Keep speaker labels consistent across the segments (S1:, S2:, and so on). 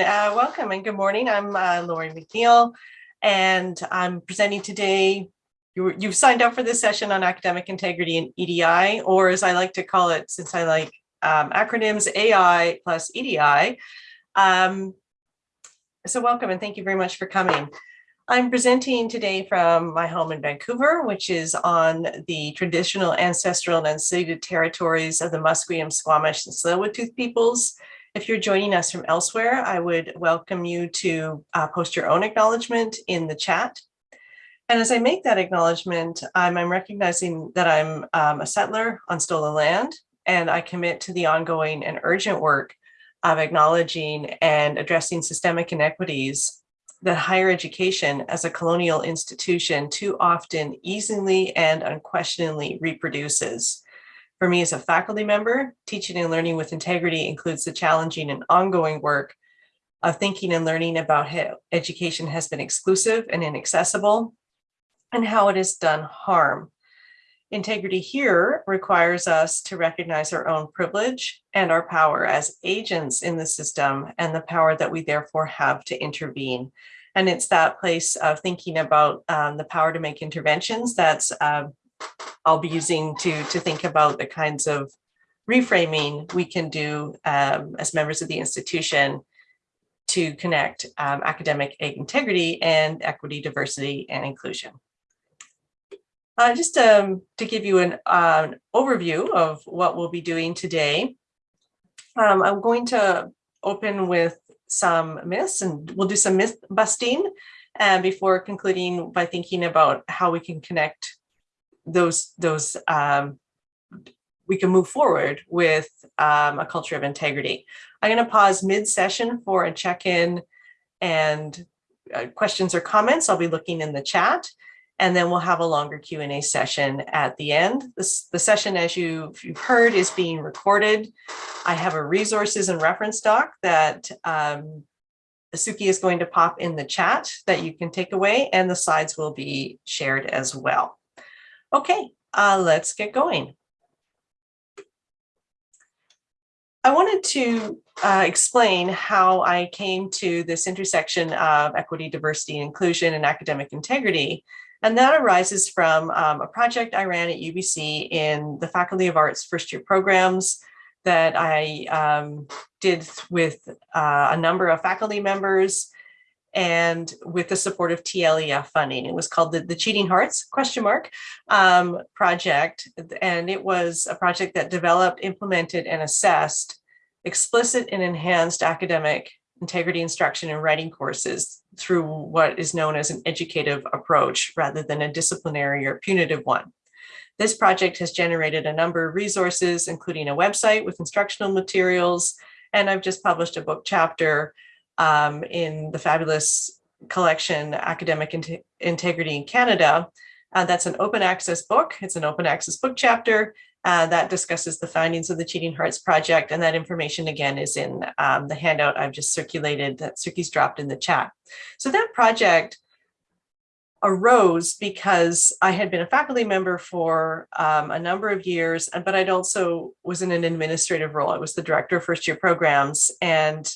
S1: Uh, welcome and good morning. I'm uh, Laurie McNeill and I'm presenting today. You, you've signed up for this session on academic integrity and EDI, or as I like to call it, since I like um, acronyms, AI plus EDI. Um, so welcome and thank you very much for coming. I'm presenting today from my home in Vancouver, which is on the traditional ancestral and unceded territories of the Musqueam, Squamish, and Tsleil-Waututh peoples. If you're joining us from elsewhere, I would welcome you to uh, post your own acknowledgement in the chat. And as I make that acknowledgement, I'm, I'm recognizing that I'm um, a settler on stolen land, and I commit to the ongoing and urgent work of acknowledging and addressing systemic inequities that higher education as a colonial institution too often easily and unquestioningly reproduces. For me as a faculty member, teaching and learning with integrity includes the challenging and ongoing work of thinking and learning about how education has been exclusive and inaccessible and how it has done harm. Integrity here requires us to recognize our own privilege and our power as agents in the system and the power that we therefore have to intervene. And it's that place of thinking about um, the power to make interventions that's uh, I'll be using to, to think about the kinds of reframing we can do um, as members of the institution to connect um, academic integrity and equity, diversity, and inclusion. Uh, just um, to give you an, uh, an, overview of what we'll be doing today, um, I'm going to open with some myths and we'll do some myth busting uh, before concluding by thinking about how we can connect those, those um, we can move forward with um, a culture of integrity. I'm going to pause mid-session for a check-in and uh, questions or comments. I'll be looking in the chat and then we'll have a longer Q&A session at the end. This, the session, as you've, you've heard, is being recorded. I have a resources and reference doc that um, Suki is going to pop in the chat that you can take away, and the slides will be shared as well. Okay, uh, let's get going. I wanted to uh, explain how I came to this intersection of equity, diversity, inclusion, and academic integrity and that arises from um, a project I ran at UBC in the Faculty of Arts first year programs that I um, did with uh, a number of faculty members and with the support of TLEF funding. It was called the, the Cheating Hearts question mark um, project. And it was a project that developed, implemented, and assessed explicit and enhanced academic integrity instruction and writing courses through what is known as an educative approach rather than a disciplinary or punitive one. This project has generated a number of resources, including a website with instructional materials, and I've just published a book chapter um, in the fabulous collection Academic Integrity in Canada. Uh, that's an open access book. It's an open access book chapter, uh, that discusses the findings of the Cheating Hearts Project, and that information again is in um, the handout I've just circulated that Suki's dropped in the chat. So that project arose because I had been a faculty member for um, a number of years, but I'd also was in an administrative role. I was the director of first year programs and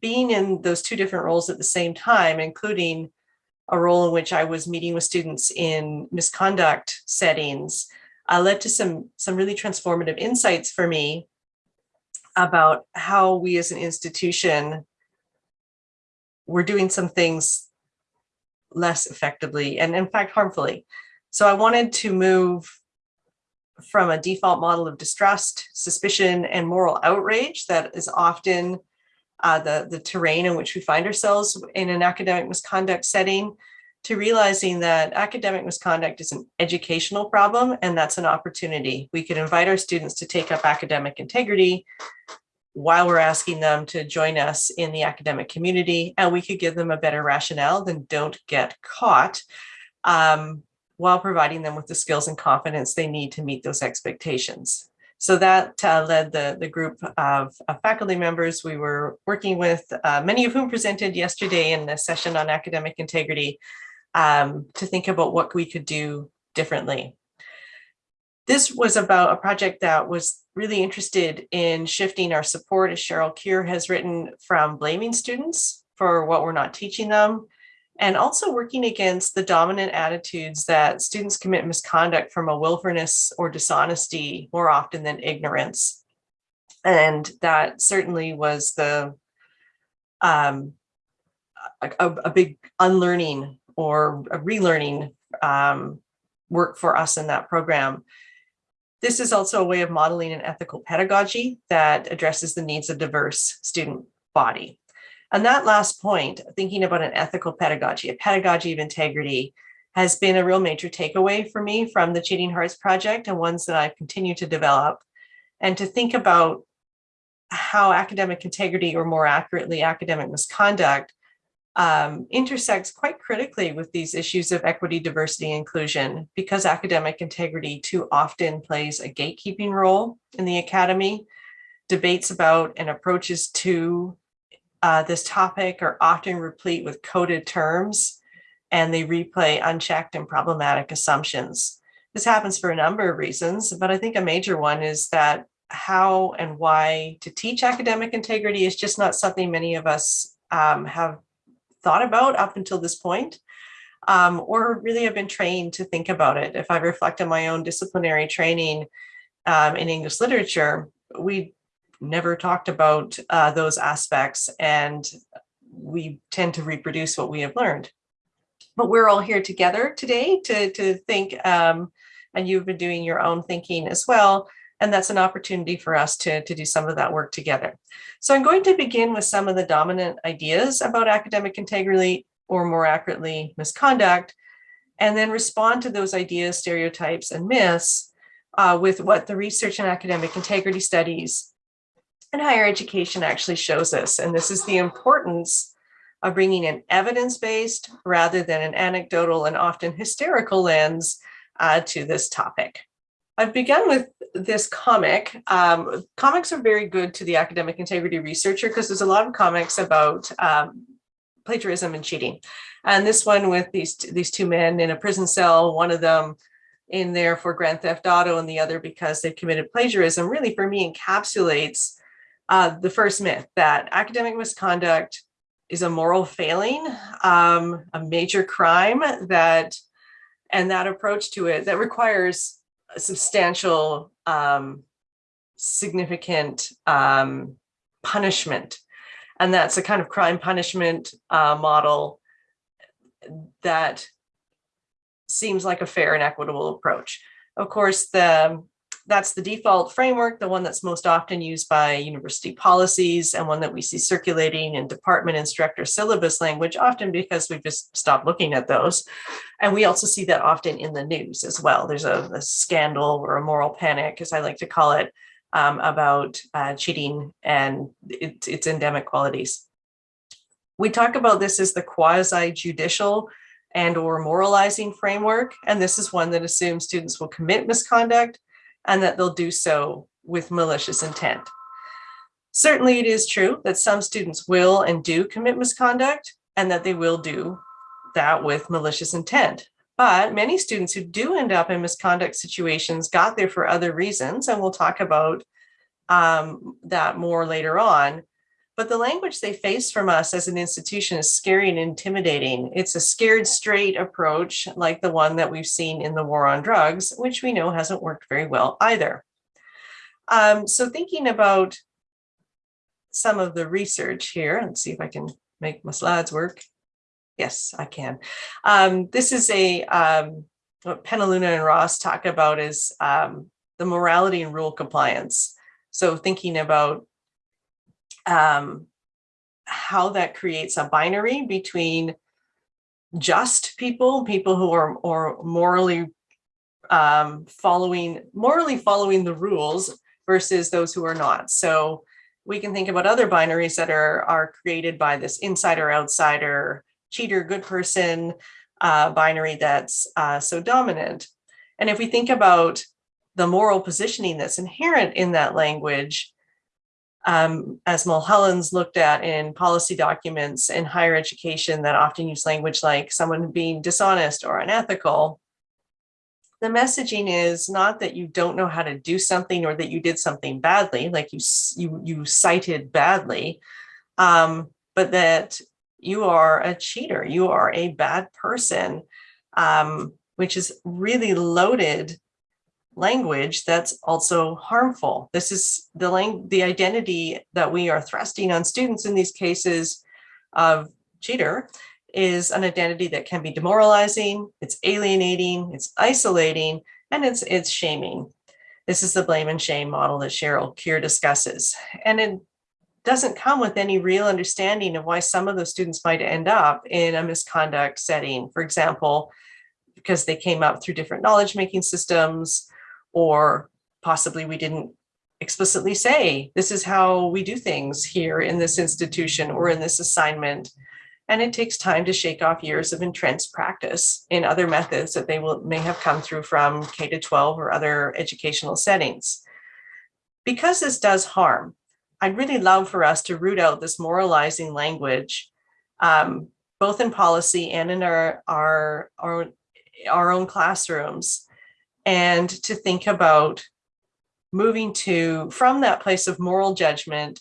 S1: being in those two different roles at the same time, including a role in which I was meeting with students in misconduct settings, uh, led to some, some really transformative insights for me about how we as an institution were doing some things less effectively and in fact harmfully. So I wanted to move from a default model of distrust, suspicion, and moral outrage that is often uh, the, the terrain in which we find ourselves in an academic misconduct setting to realizing that academic misconduct is an educational problem and that's an opportunity. We could invite our students to take up academic integrity while we're asking them to join us in the academic community and we could give them a better rationale than don't get caught um, while providing them with the skills and confidence they need to meet those expectations. So that uh, led the, the group of, of, faculty members we were working with, uh, many of whom presented yesterday in the session on academic integrity um, to think about what we could do differently. This was about a project that was really interested in shifting our support, as Cheryl Keir has written, from blaming students for what we're not teaching them, and also working against the dominant attitudes that students commit misconduct from a willfulness or dishonesty more often than ignorance. And that certainly was the um, a, a, big unlearning or a relearning um, work for us in that program. This is also a way of modeling an ethical pedagogy that addresses the needs of diverse student body. And that last point, thinking about an ethical pedagogy, a pedagogy of integrity, has been a real major takeaway for me from the Cheating Hearts Project and ones that I've continued to develop. And to think about how academic integrity, or more accurately, academic misconduct, um, intersects quite critically with these issues of equity, diversity, inclusion, because academic integrity too often plays a gatekeeping role in the academy. Debates about and approaches to uh, this topic are often replete with coded terms, and they replay unchecked and problematic assumptions. This happens for a number of reasons, but I think a major one is that how and why to teach academic integrity is just not something many of us um, have thought about up until this point, um, or really have been trained to think about it. If I reflect on my own disciplinary training um, in English literature, we never talked about uh, those aspects and we tend to reproduce what we have learned. But we're all here together today to, to think, um, and you've been doing your own thinking as well, and that's an opportunity for us to, to do some of that work together. So I'm going to begin with some of the dominant ideas about academic integrity, or more accurately, misconduct, and then respond to those ideas, stereotypes, and myths uh, with what the research and academic integrity studies and higher education actually shows us. And this is the importance of bringing an evidence-based rather than an anecdotal and often hysterical lens uh, to this topic. I've begun with this comic. Um, comics are very good to the academic integrity researcher because there's a lot of comics about um, plagiarism and cheating. And this one with these, these two men in a prison cell, one of them in there for grand theft auto and the other because they've committed plagiarism really for me encapsulates uh, the first myth that academic misconduct is a moral failing, um, a major crime that, and that approach to it that requires substantial, um, significant um, punishment. And that's a kind of crime punishment uh, model that seems like a fair and equitable approach. Of course, the that's the default framework, the one that's most often used by university policies and one that we see circulating in department instructor syllabus language, often because we've just stopped looking at those. And we also see that often in the news as well. There's a, a scandal or a moral panic, as I like to call it, um, about uh, cheating and it, its endemic qualities. We talk about this as the quasi-judicial and or moralizing framework. And this is one that assumes students will commit misconduct and that they'll do so with malicious intent. Certainly it is true that some students will and do commit misconduct and that they will do that with malicious intent. But many students who do end up in misconduct situations got there for other reasons, and we'll talk about um, that more later on. But the language they face from us as an institution is scary and intimidating. It's a scared straight approach like the one that we've seen in the war on drugs, which we know hasn't worked very well either. Um, so thinking about some of the research here, let's see if I can make my slides work. Yes, I can. Um, this is a um, what Penaluna and Ross talk about is um, the morality and rule compliance. So thinking about um, how that creates a binary between just people, people who are or morally um, following, morally following the rules versus those who are not. So we can think about other binaries that are, are created by this insider, outsider, cheater, good person uh, binary that's uh, so dominant. And if we think about the moral positioning that's inherent in that language, um, as Mulholland's looked at in policy documents in higher education that often use language like someone being dishonest or unethical, the messaging is not that you don't know how to do something or that you did something badly, like you you you cited badly, um, but that you are a cheater, you are a bad person, um, which is really loaded language that's also harmful. This is the the identity that we are thrusting on students in these cases of cheater is an identity that can be demoralizing, it's alienating, it's isolating, and it's, it's shaming. This is the blame and shame model that Cheryl Keir discusses. And it doesn't come with any real understanding of why some of those students might end up in a misconduct setting. For example, because they came up through different knowledge making systems, or possibly we didn't explicitly say, this is how we do things here in this institution or in this assignment and it takes time to shake off years of entrenched practice in other methods that they will may have come through from K to 12 or other educational settings. Because this does harm, I'd really love for us to root out this moralizing language, um, both in policy and in our, our, our, our own classrooms, and to think about moving to from that place of moral judgment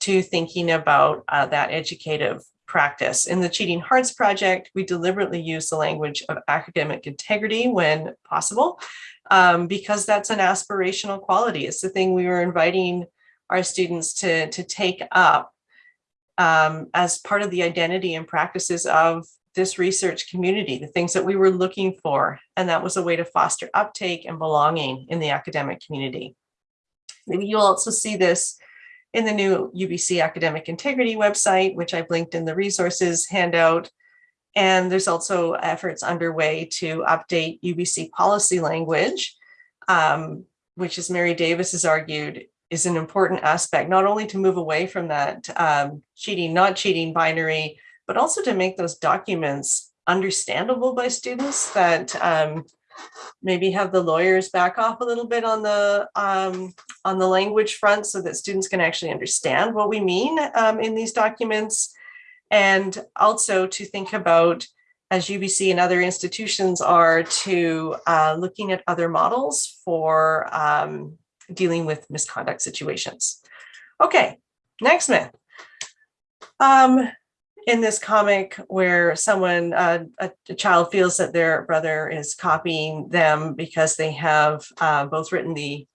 S1: to thinking about uh, that educative practice. In the Cheating Hearts Project, we deliberately use the language of academic integrity when possible, um, because that's an aspirational quality. It's the thing we were inviting our students to, to take up um, as part of the identity and practices of this research community, the things that we were looking for. And that was a way to foster uptake and belonging in the academic community. Maybe you'll also see this in the new UBC Academic Integrity website, which I've linked in the resources handout. And there's also efforts underway to update UBC policy language, um, which as Mary Davis has argued, is an important aspect, not only to move away from that um, cheating, not cheating binary, but also to make those documents understandable by students that um, maybe have the lawyers back off a little bit on the um, on the language front so that students can actually understand what we mean um, in these documents. And also to think about, as UBC and other institutions are, to uh, looking at other models for um, dealing with misconduct situations. Okay, next myth. In this comic where someone, uh, a, a, child feels that their brother is copying them because they have uh, both written the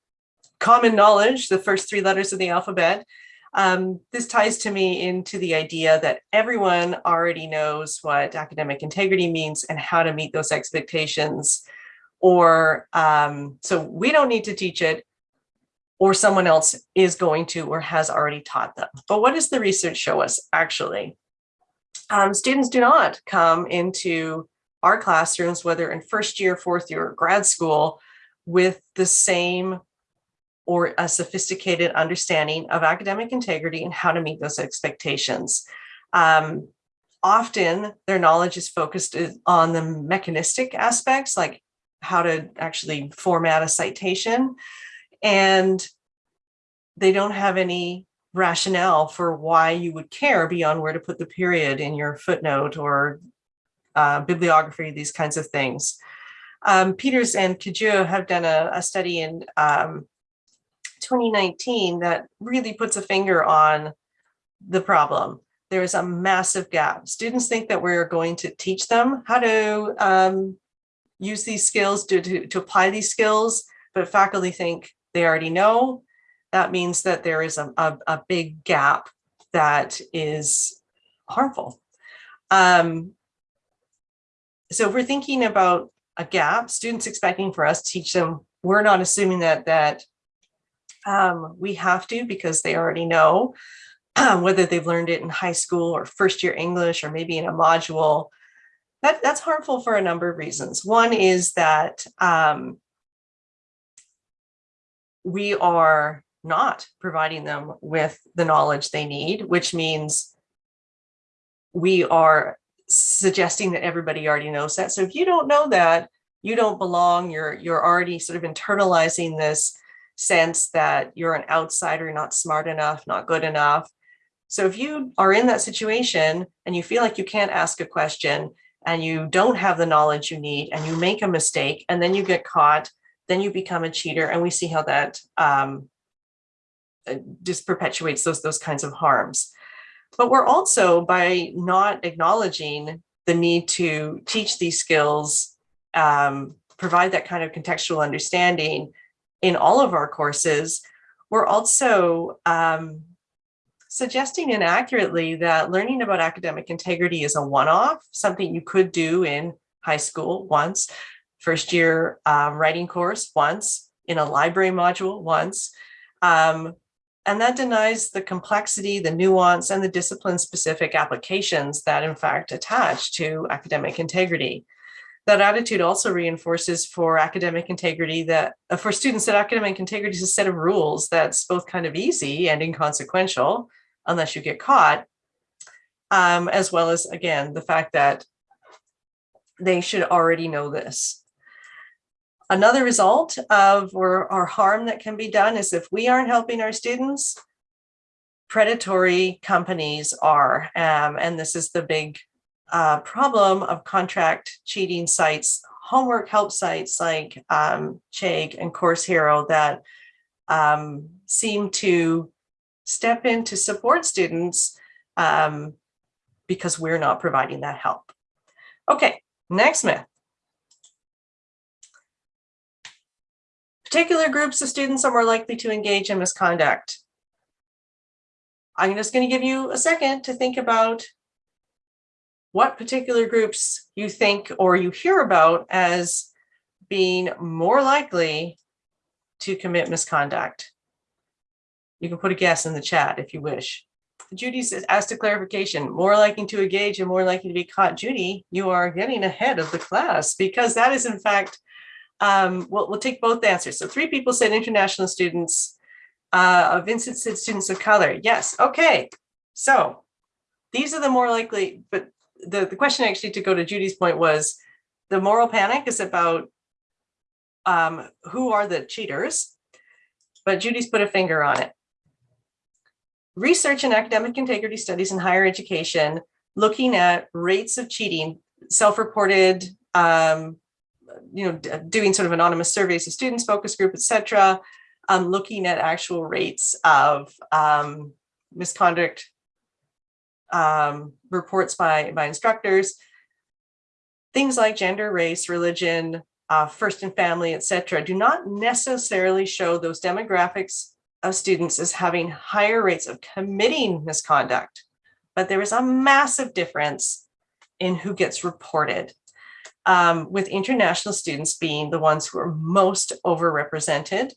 S1: common knowledge, the first three letters of the alphabet. Um, this ties to me into the idea that everyone already knows what academic integrity means and how to meet those expectations. Or um, so we don't need to teach it or someone else is going to or has already taught them. But what does the research show us actually? Um, students do not come into our classrooms, whether in first year, fourth year, or grad school, with the same or a sophisticated understanding of academic integrity and how to meet those expectations. Um, often their knowledge is focused on the mechanistic aspects, like how to actually format a citation. And they don't have any rationale for why you would care beyond where to put the period in your footnote or uh, bibliography, these kinds of things. Um, Peters and Cadieux have done a, a study in um, 2019 that really puts a finger on the problem. There is a massive gap. Students think that we're going to teach them how to um, use these skills, to, to, to apply these skills, but faculty think they already know that means that there is a, a, a big gap that is harmful. Um, so if we're thinking about a gap, students expecting for us to teach them, we're not assuming that that um, we have to because they already know um, whether they've learned it in high school or first year English or maybe in a module. That, that's harmful for a number of reasons. One is that um, we are not providing them with the knowledge they need, which means we are suggesting that everybody already knows that. So if you don't know that, you don't belong, you're, you're already sort of internalizing this sense that you're an outsider, not smart enough, not good enough. So if you are in that situation and you feel like you can't ask a question and you don't have the knowledge you need and you make a mistake and then you get caught, then you become a cheater and we see how that um, just perpetuates those, those kinds of harms. But we're also, by not acknowledging the need to teach these skills, um, provide that kind of contextual understanding in all of our courses, we're also um, suggesting inaccurately that learning about academic integrity is a one-off, something you could do in high school once, first year um, writing course once, in a library module once. Um, and that denies the complexity, the nuance, and the discipline-specific applications that in fact attach to academic integrity. That attitude also reinforces for academic integrity that uh, for students that academic integrity is a set of rules that's both kind of easy and inconsequential unless you get caught, um, as well as, again, the fact that they should already know this. Another result of or, or harm that can be done is if we aren't helping our students, predatory companies are. Um, and this is the big uh, problem of contract cheating sites, homework help sites like um, Chegg and Course Hero that um, seem to step in to support students um, because we're not providing that help. Okay, next myth. Particular groups of students are more likely to engage in misconduct. I'm just going to give you a second to think about what particular groups you think or you hear about as being more likely to commit misconduct. You can put a guess in the chat if you wish. Judy says, asked a clarification, more likely to engage and more likely to be caught. Judy, you are getting ahead of the class because that is in fact, um, we'll, we'll take both answers. So three people said international students, uh, Vincent said students of color. Yes, okay. So these are the more likely, but the, the question actually to go to Judy's point was the moral panic is about um, who are the cheaters, but Judy's put a finger on it research and academic integrity studies in higher education, looking at rates of cheating, self-reported, um, you know, doing sort of anonymous surveys of students, focus group, etc., um, looking at actual rates of um, misconduct um, reports by, by instructors, things like gender, race, religion, uh, first and family, etc., do not necessarily show those demographics of students as having higher rates of committing misconduct, but there is a massive difference in who gets reported, um, with international students being the ones who are most overrepresented,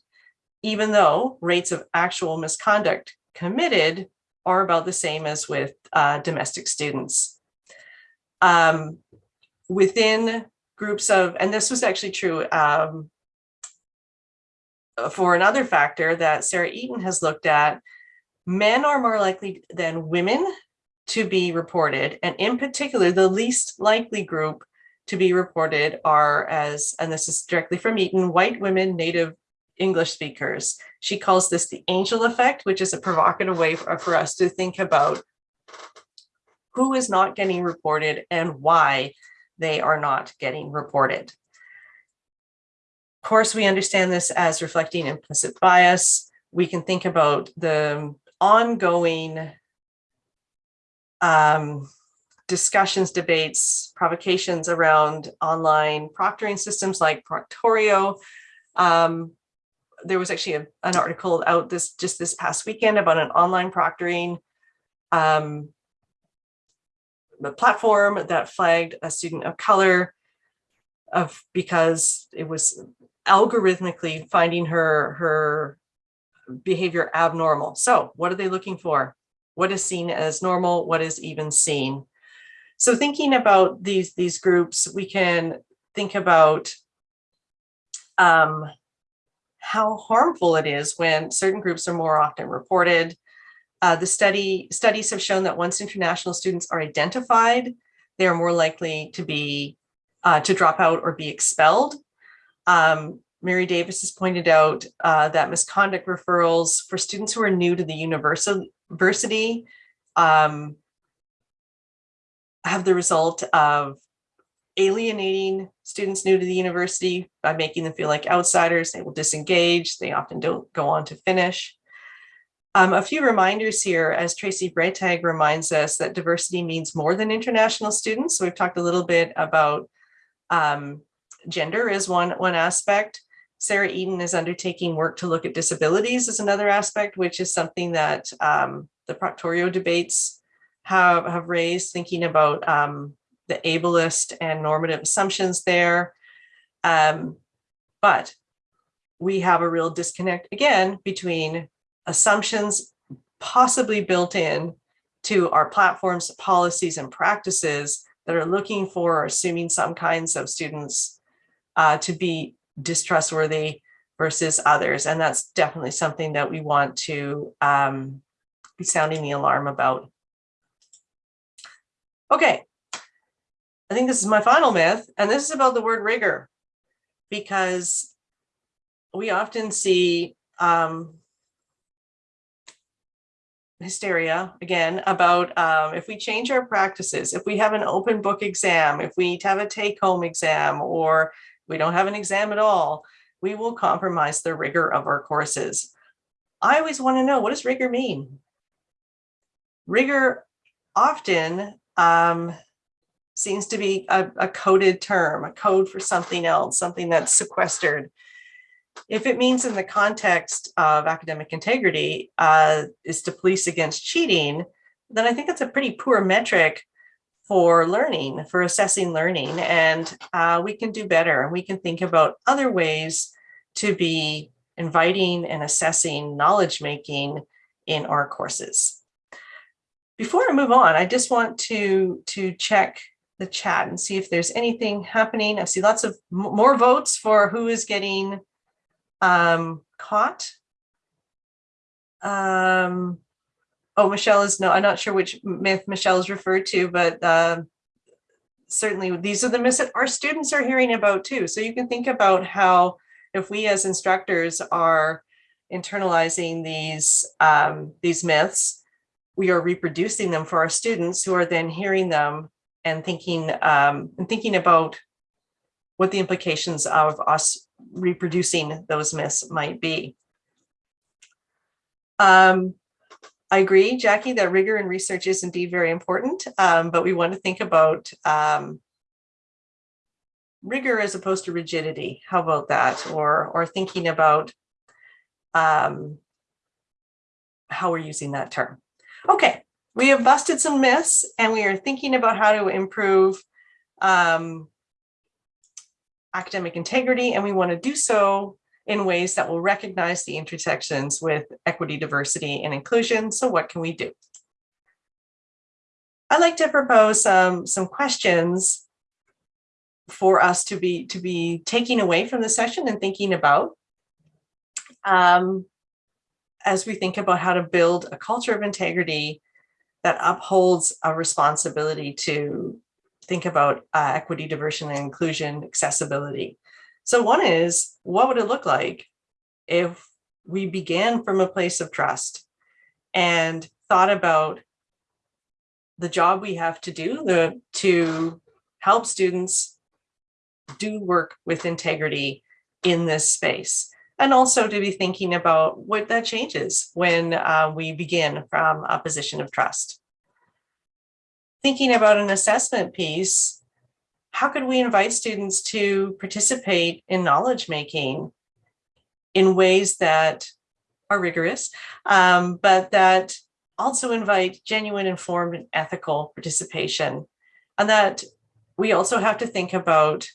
S1: even though rates of actual misconduct committed are about the same as with uh, domestic students. Um, within groups of, and this was actually true um, for another factor that Sarah Eaton has looked at, men are more likely than women to be reported. And in particular, the least likely group to be reported are as, and this is directly from Eaton, white women, native English speakers. She calls this the angel effect, which is a provocative way for, for us to think about who is not getting reported and why they are not getting reported. Of course, we understand this as reflecting implicit bias. We can think about the ongoing um, discussions, debates, provocations around online proctoring systems like Proctorio. Um, there was actually a, an article out this just this past weekend about an online proctoring um, platform that flagged a student of color of because it was algorithmically finding her her behavior abnormal. So what are they looking for? What is seen as normal? What is even seen? So thinking about these these groups, we can think about um, how harmful it is when certain groups are more often reported. Uh, the study studies have shown that once international students are identified, they are more likely to be uh, to drop out or be expelled um, Mary Davis has pointed out uh, that misconduct referrals for students who are new to the university um, have the result of alienating students new to the university by making them feel like outsiders. They will disengage. They often don't go on to finish. Um, a few reminders here, as Tracey Bretag reminds us that diversity means more than international students. So we've talked a little bit about um, gender is one, one aspect. Sarah Eaton is undertaking work to look at disabilities as another aspect, which is something that um, the Proctorio debates have, have raised, thinking about um, the ableist and normative assumptions there. Um, but we have a real disconnect again between assumptions possibly built in to our platforms, policies, and practices that are looking for or assuming some kinds of students uh, to be distrustworthy versus others. And that's definitely something that we want to um, be sounding the alarm about. Okay, I think this is my final myth, and this is about the word rigor, because we often see um, hysteria again about um, if we change our practices, if we have an open book exam, if we have a take home exam, or we don't have an exam at all, we will compromise the rigor of our courses. I always want to know, what does rigor mean? Rigor often um, seems to be a, a coded term, a code for something else, something that's sequestered. If it means in the context of academic integrity uh, is to police against cheating, then I think that's a pretty poor metric for learning, for assessing learning, and uh, we can do better. And we can think about other ways to be inviting and assessing knowledge making in our courses. Before I move on, I just want to, to check the chat and see if there's anything happening. I see lots of more votes for who is getting um, caught. Um, oh, Michelle is no, I'm not sure which myth Michelle is referred to, but uh, certainly these are the myths that our students are hearing about too. So you can think about how if we as instructors are internalizing these um, these myths, we are reproducing them for our students who are then hearing them and thinking um, and thinking about what the implications of us reproducing those myths might be. Um, I agree, Jackie, that rigor in research is indeed very important, um, but we want to think about um, rigor as opposed to rigidity. How about that? Or, or thinking about um, how we're using that term. Okay, we have busted some myths and we are thinking about how to improve um, academic integrity and we want to do so in ways that will recognize the intersections with equity, diversity, and inclusion. So what can we do? I'd like to propose um, some questions for us to be to be taking away from the session and thinking about um, as we think about how to build a culture of integrity that upholds a responsibility to think about uh, equity, diversity, and inclusion, accessibility. So one is, what would it look like if we began from a place of trust and thought about the job we have to do the, to help students do work with integrity in this space and also to be thinking about what that changes when uh, we begin from a position of trust. Thinking about an assessment piece, how could we invite students to participate in knowledge making in ways that are rigorous, um, but that also invite genuine, informed, and ethical participation. And that we also have to think about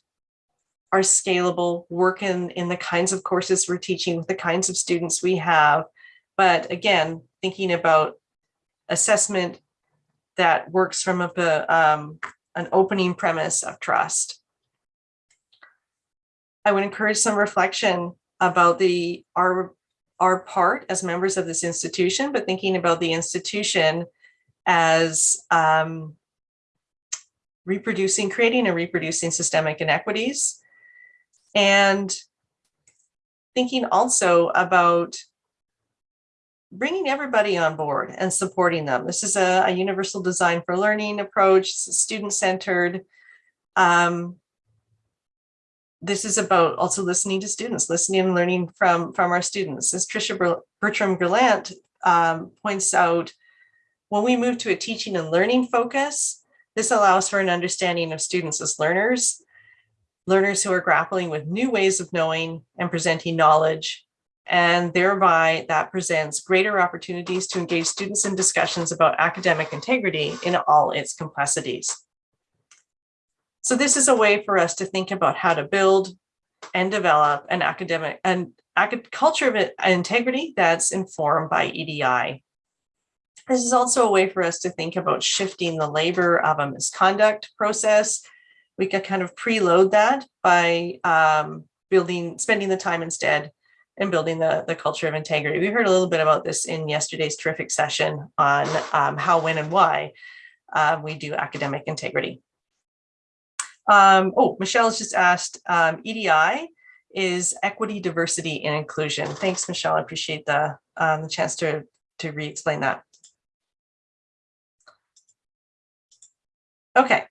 S1: are scalable, work in, in the kinds of courses we're teaching with the kinds of students we have. But again, thinking about assessment that works from a, um, an opening premise of trust. I would encourage some reflection about the our, our part as members of this institution, but thinking about the institution as um, reproducing, creating and reproducing systemic inequities and thinking also about bringing everybody on board and supporting them. This is a, a universal design for learning approach, student-centered. Um, this is about also listening to students, listening and learning from, from our students. As Tricia Bertram Gallant um, points out, when we move to a teaching and learning focus, this allows for an understanding of students as learners, learners who are grappling with new ways of knowing and presenting knowledge, and thereby that presents greater opportunities to engage students in discussions about academic integrity in all its complexities. So this is a way for us to think about how to build and develop an academic and culture of integrity that's informed by EDI. This is also a way for us to think about shifting the labor of a misconduct process. We can kind of preload that by um, building, spending the time instead and building the, the culture of integrity. We heard a little bit about this in yesterday's terrific session on um, how, when, and why uh, we do academic integrity. Um, oh, Michelle's just asked, um, EDI is equity, diversity, and inclusion. Thanks, Michelle. I appreciate the, um, the chance to, to re-explain that. Okay.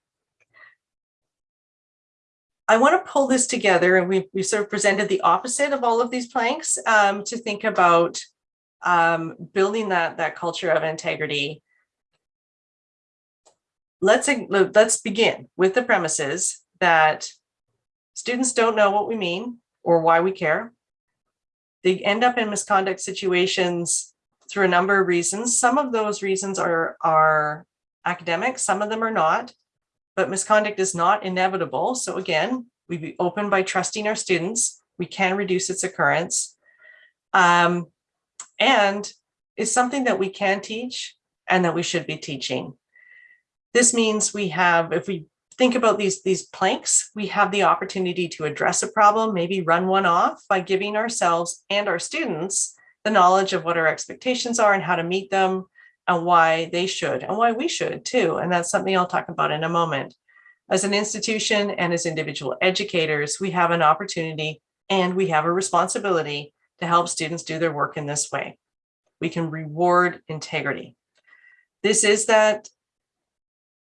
S1: I want to pull this together and we we sort of presented the opposite of all of these planks um, to think about um, building that, that culture of integrity. Let's, let's begin with the premises that students don't know what we mean or why we care. They end up in misconduct situations through a number of reasons. Some of those reasons are, are academic, some of them are not, but misconduct is not inevitable. So again, we be open by trusting our students. We can reduce its occurrence. Um, and it's something that we can teach and that we should be teaching. This means we have, if we think about these, these planks, we have the opportunity to address a problem, maybe run one off by giving ourselves and our students the knowledge of what our expectations are and how to meet them, and why they should and why we should too. And that's something I'll talk about in a moment. As an institution and as individual educators, we have an opportunity and we have a responsibility to help students do their work in this way. We can reward integrity. This is that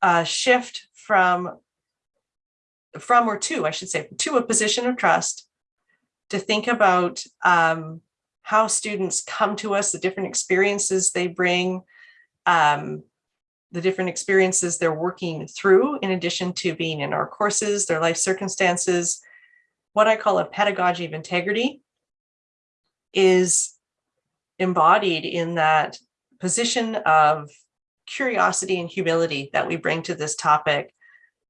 S1: uh, shift from, from or to, I should say, to a position of trust to think about um, how students come to us, the different experiences they bring, um, the different experiences they're working through in addition to being in our courses, their life circumstances. What I call a pedagogy of integrity is embodied in that position of curiosity and humility that we bring to this topic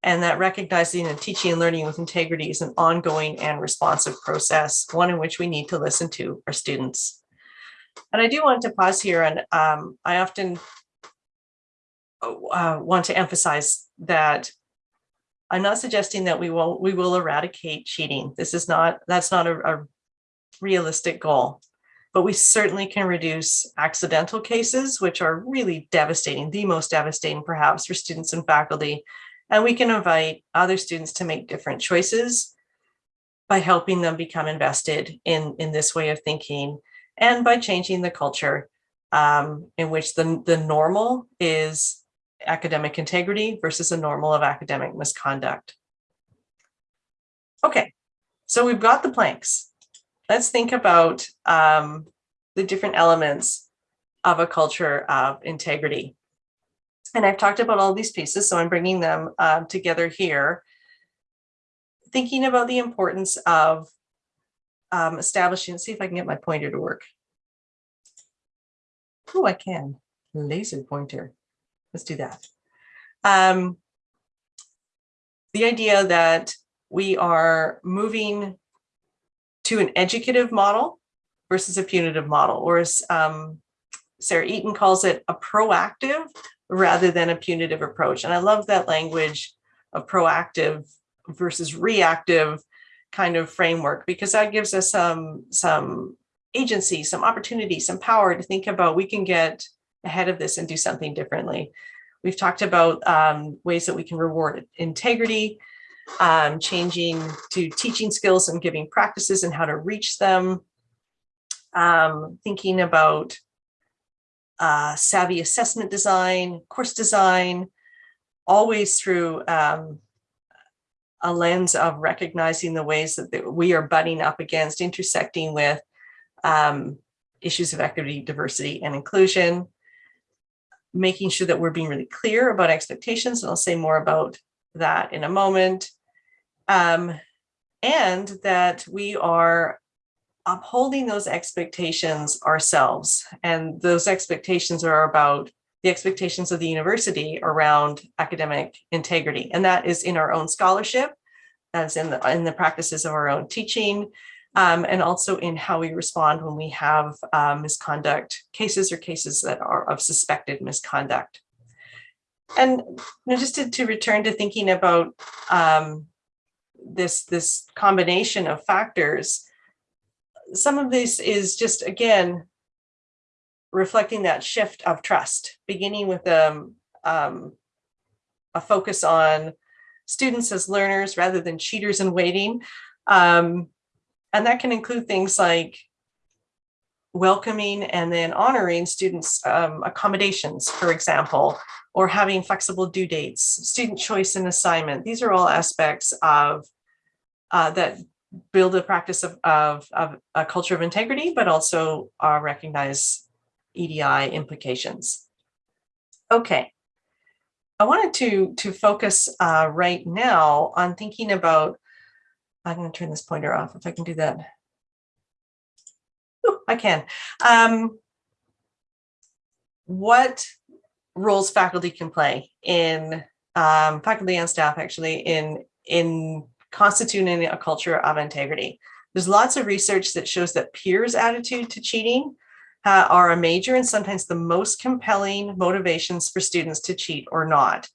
S1: and that recognizing and teaching and learning with integrity is an ongoing and responsive process, one in which we need to listen to our students. And I do want to pause here and um, I often uh, want to emphasize that I'm not suggesting that we will we will eradicate cheating. This is not that's not a, a realistic goal, but we certainly can reduce accidental cases, which are really devastating, the most devastating perhaps for students and faculty. And we can invite other students to make different choices by helping them become invested in, in this way of thinking and by changing the culture um, in which the, the normal is academic integrity versus a normal of academic misconduct. Okay, so we've got the planks. Let's think about um, the different elements of a culture of integrity. And I've talked about all these pieces, so I'm bringing them uh, together here. Thinking about the importance of um, establishing, see if I can get my pointer to work. Oh, I can, laser pointer. Let's do that. Um, the idea that we are moving to an educative model versus a punitive model, or as um, Sarah Eaton calls it, a proactive rather than a punitive approach. And I love that language of proactive versus reactive kind of framework because that gives us some some agency, some opportunity, some power to think about we can get ahead of this and do something differently. We've talked about um, ways that we can reward integrity, um, changing to teaching skills and giving practices and how to reach them, um, thinking about uh, savvy assessment design, course design, always through um, a lens of recognizing the ways that we are butting up against, intersecting with um, issues of equity, diversity, and inclusion, making sure that we're being really clear about expectations, and I'll say more about that in a moment, um, and that we are upholding those expectations ourselves. And those expectations are about the expectations of the university around academic integrity. And that is in our own scholarship, that's in the, in the practices of our own teaching, um, and also in how we respond when we have uh, misconduct cases or cases that are of suspected misconduct. And you know, just to, to, return to thinking about um, this, this combination of factors, some of this is just, again, reflecting that shift of trust, beginning with um, um, a focus on students as learners rather than cheaters in waiting. Um, and that can include things like welcoming and then honoring students um, accommodations, for example, or having flexible due dates, student choice and assignment. These are all aspects of uh, that build a practice of, of, of, a culture of integrity, but also uh, recognize EDI implications. Okay, I wanted to, to focus uh, right now on thinking about, I'm going to turn this pointer off if I can do that. Ooh, I can. Um, what roles faculty can play in um, faculty and staff actually in in constituting a culture of integrity. There's lots of research that shows that peers attitude to cheating uh, are a major and sometimes the most compelling motivations for students to cheat or not.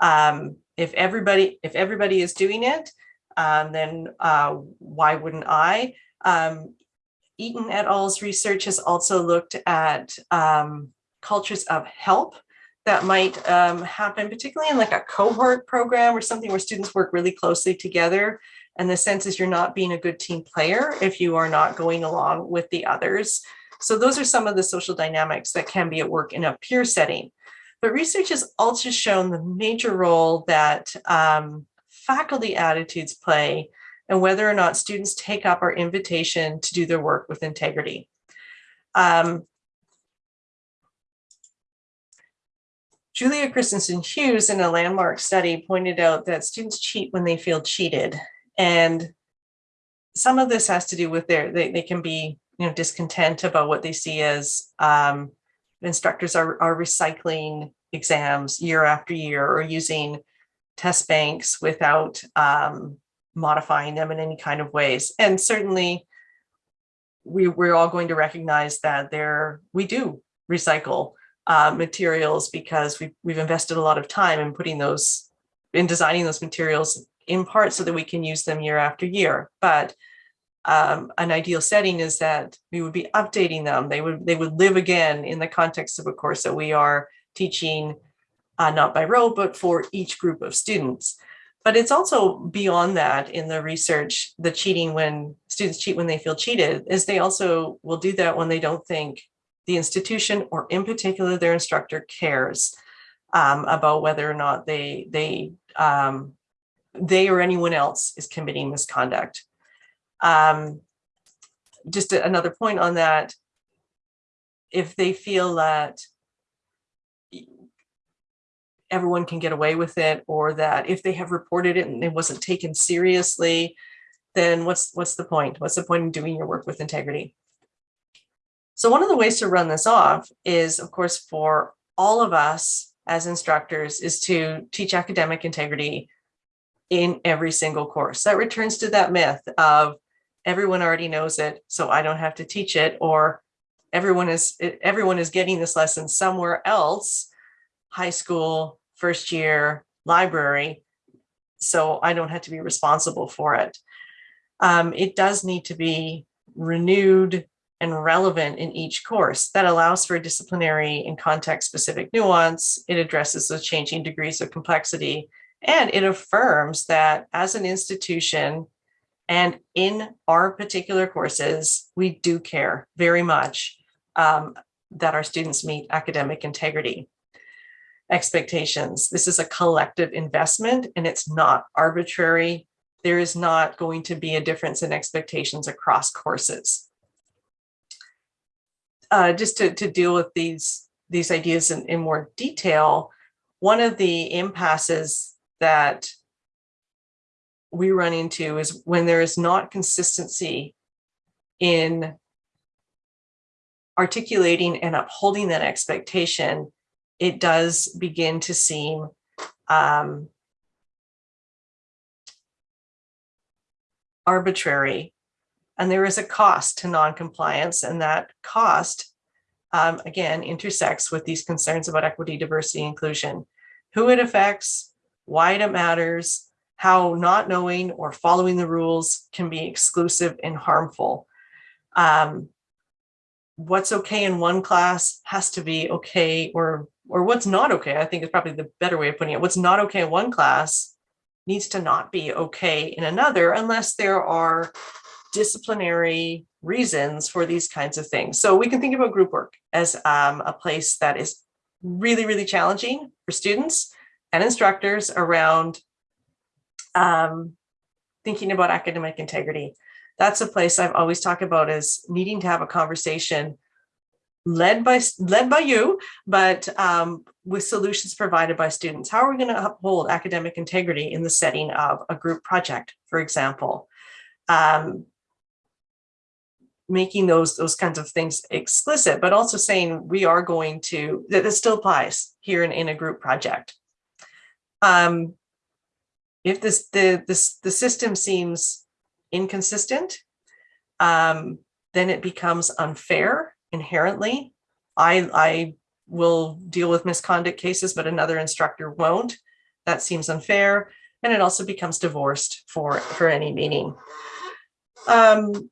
S1: Um, if everybody if everybody is doing it, um, then uh, why wouldn't I? Um, Eaton et al.'s research has also looked at um, cultures of help that might um, happen, particularly in like a cohort program or something where students work really closely together. And the sense is you're not being a good team player if you are not going along with the others. So those are some of the social dynamics that can be at work in a peer setting. But research has also shown the major role that um, faculty attitudes play and whether or not students take up our invitation to do their work with integrity. Um, Julia Christensen Hughes in a landmark study pointed out that students cheat when they feel cheated. And some of this has to do with their, they, they can be you know, discontent about what they see as um, instructors are, are recycling exams year after year or using test banks without um, modifying them in any kind of ways. And certainly we, we're all going to recognize that there we do recycle uh, materials because we've, we've invested a lot of time in putting those, in designing those materials in part so that we can use them year after year. But um, an ideal setting is that we would be updating them. They would they would live again in the context of a course that we are teaching, uh, not by rote, but for each group of students. But it's also beyond that in the research, the cheating when students cheat when they feel cheated, is they also will do that when they don't think the institution or in particular their instructor cares um, about whether or not they, they, um, they or anyone else is committing misconduct. Um, just another point on that, if they feel that everyone can get away with it or that if they have reported it and it wasn't taken seriously, then what's what's the point? What's the point in doing your work with integrity? So one of the ways to run this off is, of course, for all of us as instructors is to teach academic integrity in every single course. That returns to that myth of everyone already knows it, so I don't have to teach it, or everyone is everyone is getting this lesson somewhere else, high school, first year, library, so I don't have to be responsible for it. Um, it does need to be renewed and relevant in each course. That allows for disciplinary and context-specific nuance. It addresses the changing degrees of complexity, and it affirms that as an institution, and in our particular courses, we do care very much um, that our students meet academic integrity. Expectations. This is a collective investment and it's not arbitrary. There is not going to be a difference in expectations across courses. Uh, just to, to deal with these, these ideas in, in more detail, one of the impasses that we run into is when there is not consistency in articulating and upholding that expectation, it does begin to seem um, arbitrary. And there is a cost to noncompliance, and that cost, um, again, intersects with these concerns about equity, diversity, inclusion, who it affects, why it matters, how not knowing or following the rules can be exclusive and harmful. Um, what's okay in one class has to be okay or or what's not okay, I think is probably the better way of putting it. What's not okay in one class needs to not be okay in another unless there are disciplinary reasons for these kinds of things. So we can think about group work as um, a place that is really, really challenging for students and instructors around um, thinking about academic integrity. That's a place I've always talked about as needing to have a conversation led by led by you, but um, with solutions provided by students. How are we going to uphold academic integrity in the setting of a group project, for example? Um, making those those kinds of things explicit, but also saying we are going to that this still applies here in, in a group project. Um, if this the this the system seems inconsistent, um, then it becomes unfair inherently. I I will deal with misconduct cases, but another instructor won't. That seems unfair, and it also becomes divorced for for any meaning. Um,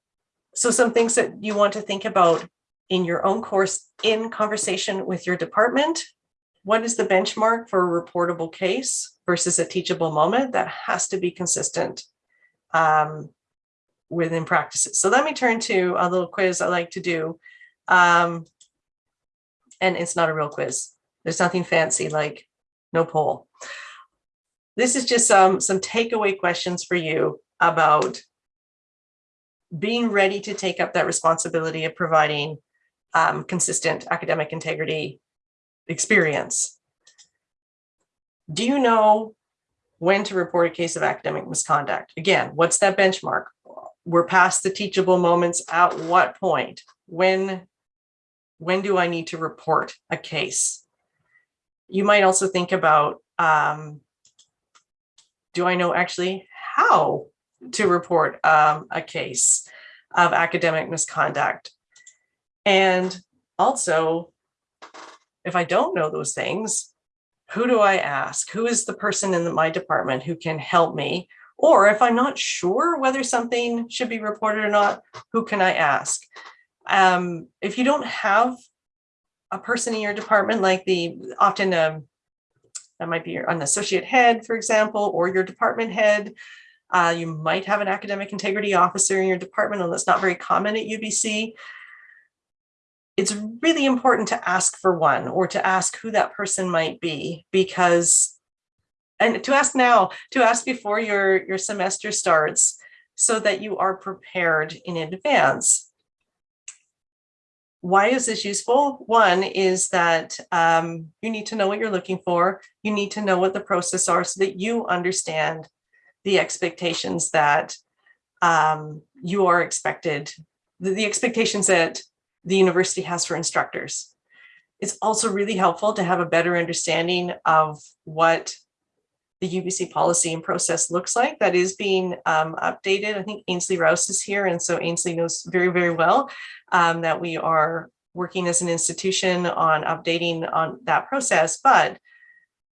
S1: so some things that you want to think about in your own course in conversation with your department. What is the benchmark for a reportable case? versus a teachable moment that has to be consistent um, within practices. So let me turn to a little quiz I like to do. Um, and it's not a real quiz. There's nothing fancy like no poll. This is just some, some takeaway questions for you about being ready to take up that responsibility of providing um, consistent academic integrity experience do you know when to report a case of academic misconduct? Again, what's that benchmark? We're past the teachable moments at what point? When, when do I need to report a case? You might also think about, um, do I know actually how to report um, a case of academic misconduct? And also, if I don't know those things, who do I ask? Who is the person in my department who can help me? Or if I'm not sure whether something should be reported or not, who can I ask? Um, if you don't have a person in your department, like the often um, that might be an associate head, for example, or your department head, uh, you might have an academic integrity officer in your department, and that's not very common at UBC it's really important to ask for one or to ask who that person might be because and to ask now to ask before your your semester starts so that you are prepared in advance why is this useful one is that um, you need to know what you're looking for you need to know what the process are so that you understand the expectations that um, you are expected the, the expectations that the university has for instructors. It's also really helpful to have a better understanding of what the UBC policy and process looks like that is being um, updated. I think Ainsley Rouse is here, and so Ainsley knows very, very well um, that we are working as an institution on updating on that process, but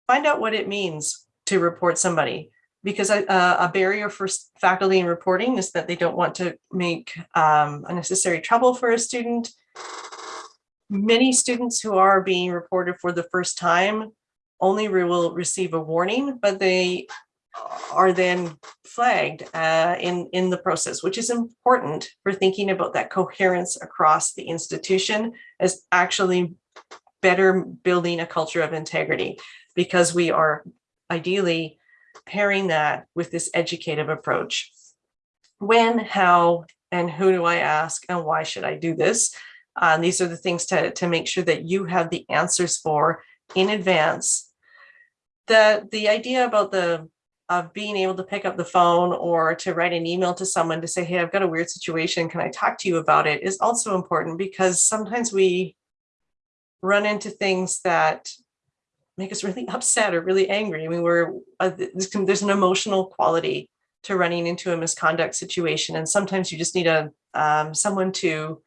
S1: find out what it means to report somebody because a, a, barrier for faculty in reporting is that they don't want to make um, unnecessary trouble for a student. Many students who are being reported for the first time only will receive a warning, but they are then flagged uh, in, in the process, which is important for thinking about that coherence across the institution as actually better building a culture of integrity because we are ideally pairing that with this educative approach. When, how, and who do I ask and why should I do this? Uh, these are the things to, to make sure that you have the answers for in advance. The, the idea about the of being able to pick up the phone or to write an email to someone to say, hey, I've got a weird situation. Can I talk to you about it is also important because sometimes we run into things that make us really upset or really angry. I mean, we're uh, there's an emotional quality to running into a misconduct situation. And sometimes you just need a um, someone to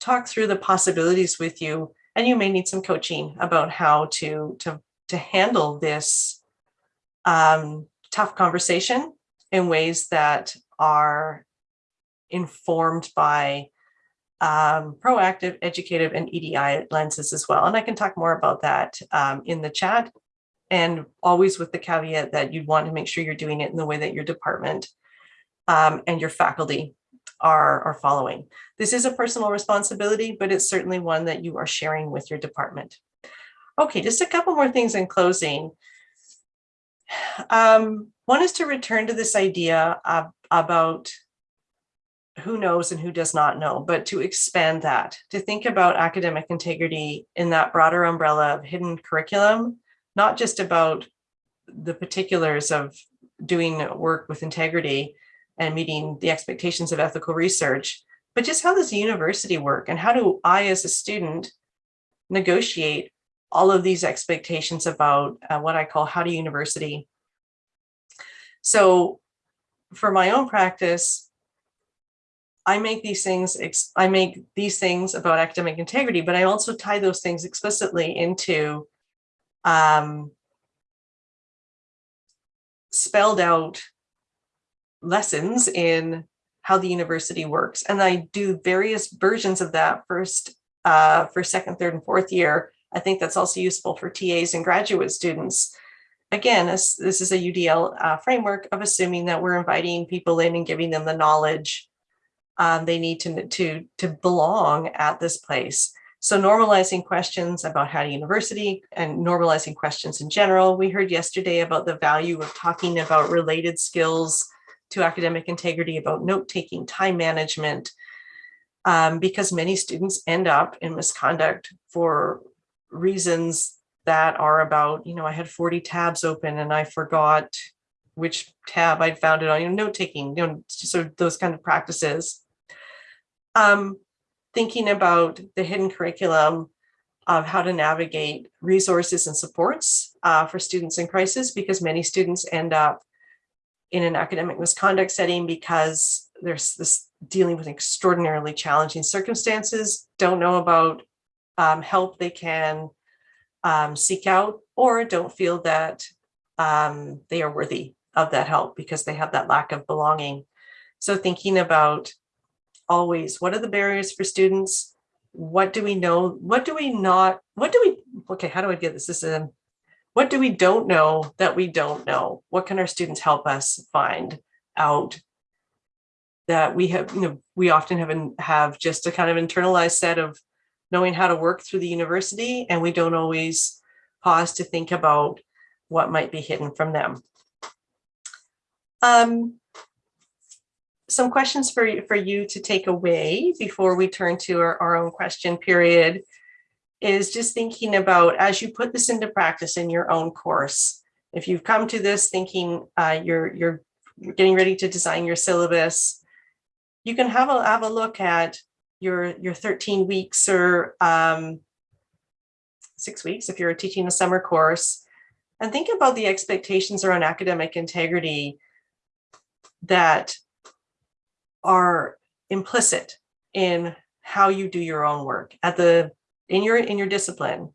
S1: talk through the possibilities with you. And you may need some coaching about how to, to, to handle this um, tough conversation in ways that are informed by um, proactive, educative, and EDI lenses as well. And I can talk more about that um, in the chat and always with the caveat that you'd want to make sure you're doing it in the way that your department um, and your faculty are, are following. This is a personal responsibility, but it's certainly one that you are sharing with your department. Okay, just a couple more things in closing. Um, one is to return to this idea of, about who knows and who does not know, but to expand that, to think about academic integrity in that broader umbrella of hidden curriculum, not just about the particulars of doing work with integrity and meeting the expectations of ethical research, but just how does the university work and how do I as a student negotiate all of these expectations about uh, what I call how to university. So for my own practice, I make these things, I make these things about academic integrity, but I also tie those things explicitly into um, spelled out lessons in how the university works. And I do various versions of that first uh, for second, third, and fourth year. I think that's also useful for TAs and graduate students. Again, this, this is a UDL uh, framework of assuming that we're inviting people in and giving them the knowledge um, they need to, to, to belong at this place. So normalizing questions about how to university and normalizing questions in general. We heard yesterday about the value of talking about related skills to academic integrity, about note-taking, time management, um, because many students end up in misconduct for reasons that are about, you know, I had 40 tabs open and I forgot which tab I'd found it on, you know, note-taking, you know, so those kind of practices. Um, thinking about the hidden curriculum of how to navigate resources and supports uh, for students in crisis, because many students end up in an academic misconduct setting because there's this dealing with extraordinarily challenging circumstances, don't know about um, help they can um, seek out, or don't feel that um, they are worthy of that help because they have that lack of belonging. So thinking about always, what are the barriers for students? What do we know? What do we not, what do we, okay, how do I get this? This is a what do we don't know that we don't know? What can our students help us find out that we have, you know, we often have, have just a kind of internalized set of knowing how to work through the university and we don't always pause to think about what might be hidden from them. Um, some questions for, for you to take away before we turn to our, our own question period is just thinking about as you put this into practice in your own course. If you've come to this thinking uh, you're you're getting ready to design your syllabus, you can have a have a look at your your 13 weeks or um, six weeks if you're teaching a summer course, and think about the expectations around academic integrity that are implicit in how you do your own work at the in your in your discipline.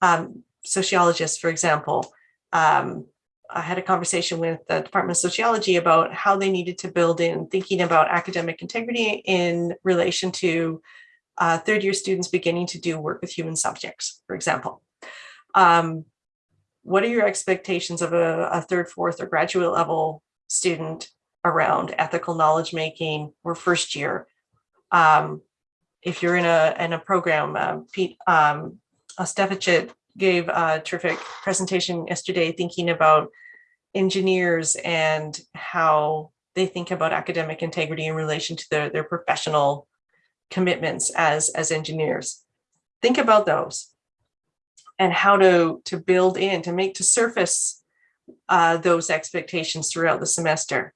S1: Um, sociologists, for example, um, I had a conversation with the Department of Sociology about how they needed to build in thinking about academic integrity in relation to uh, third year students beginning to do work with human subjects, for example. Um, what are your expectations of a, a, third, fourth, or graduate level student around ethical knowledge making or first year? Um, if you're in a in a program, um, Pete, um, Ostafichuk gave a terrific presentation yesterday thinking about engineers and how they think about academic integrity in relation to their, their professional commitments as, as engineers. Think about those and how to, to build in, to make, to surface uh, those expectations throughout the semester.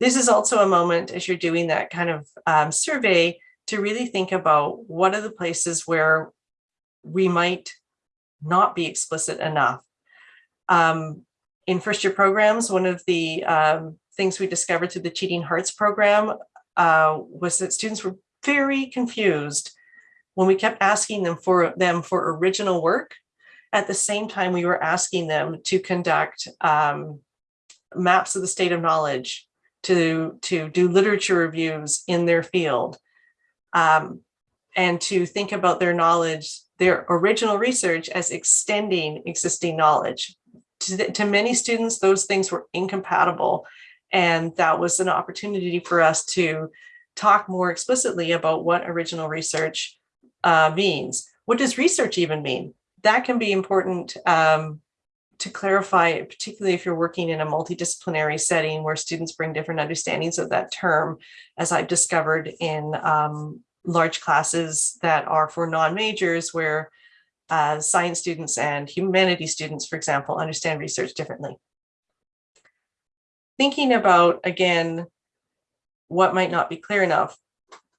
S1: This is also a moment as you're doing that kind of um, survey to really think about what are the places where we might not be explicit enough. Um, in first year programs, one of the um, things we discovered through the Cheating Hearts program uh, was that students were very confused when we kept asking them for them for original work. At the same time, we were asking them to conduct um, maps of the state of knowledge, to, to do literature reviews in their field, um, and to think about their knowledge, their original research as extending existing knowledge. To, to many students, those things were incompatible. And that was an opportunity for us to talk more explicitly about what original research uh, means. What does research even mean? That can be important um, to clarify, particularly if you're working in a multidisciplinary setting where students bring different understandings of that term, as I've discovered in um, large classes that are for non-majors where uh, science students and humanities students, for example, understand research differently. Thinking about, again, what might not be clear enough,